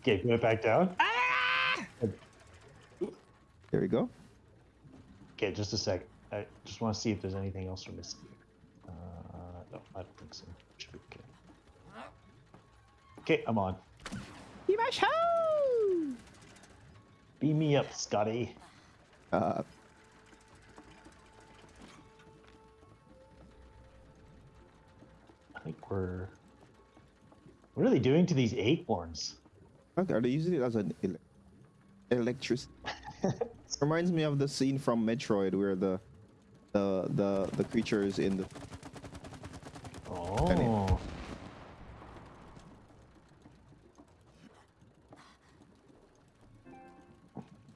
Okay, put it back down. There we go. Okay, just a sec. I just want to see if there's anything else we're missing. Uh, no, I don't think so. Should be okay. Okay, I'm on. Beam me up, Scotty. Uh, I think we're. What are they doing to these acorns? Are they using it as an ele- electric? Reminds me of the scene from Metroid where the the the the creature is in the Oh.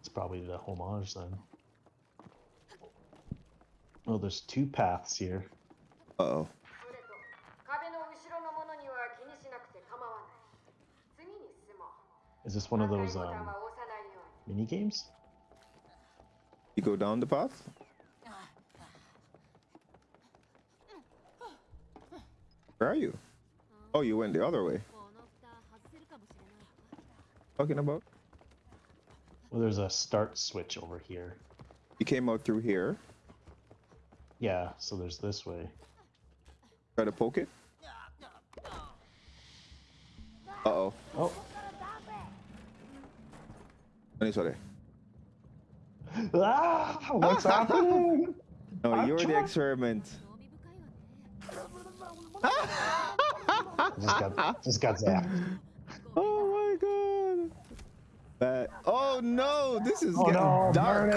It's probably the homage then. Oh, there's two paths here. uh oh Is this one of those um, mini games? You go down the path? Where are you? Oh, you went the other way. Talking about? Well, there's a start switch over here. You came out through here? Yeah, so there's this way. Try to poke it? Uh-oh. Oh. oh. Tony Soler. Ah, what's ah! happening? No, I'm you're the experiment. just got, just got zapped. Oh my god. Uh, oh no, this is oh, getting no, dark.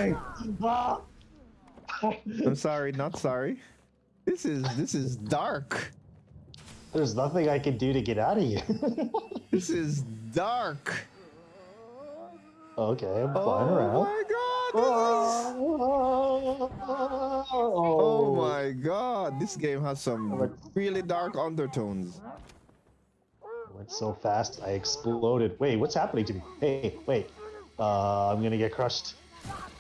I'm sorry, not sorry. This is this is dark. There's nothing I can do to get out of you. this is dark okay, I'm Oh flying around. Oh my god. This is... Oh my god. This game has some really dark undertones. Went so fast, I exploded. Wait, what's happening to me? Hey, wait. Uh, I'm gonna get crushed.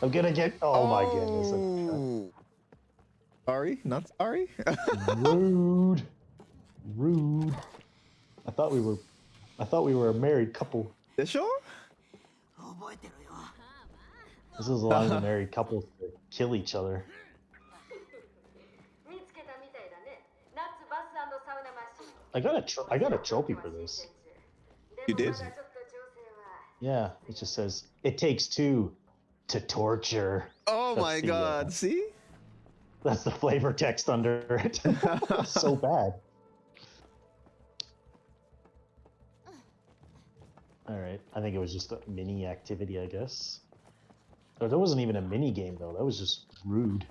I'm gonna get. Oh, my goodness. Oh. Sorry, not sorry. Rude. Rude. I thought we were. I thought we were a married couple. They sure? This is allows the married couples to kill each other. I got a tro- I got a trophy for this. You did. Yeah, it just says it takes two to torture. Oh That's my the, uh, god! Uh, See, that's the flavor text under it. so bad. All right, I think it was just a mini activity, I guess. Or that wasn't even a mini game though. That was just rude.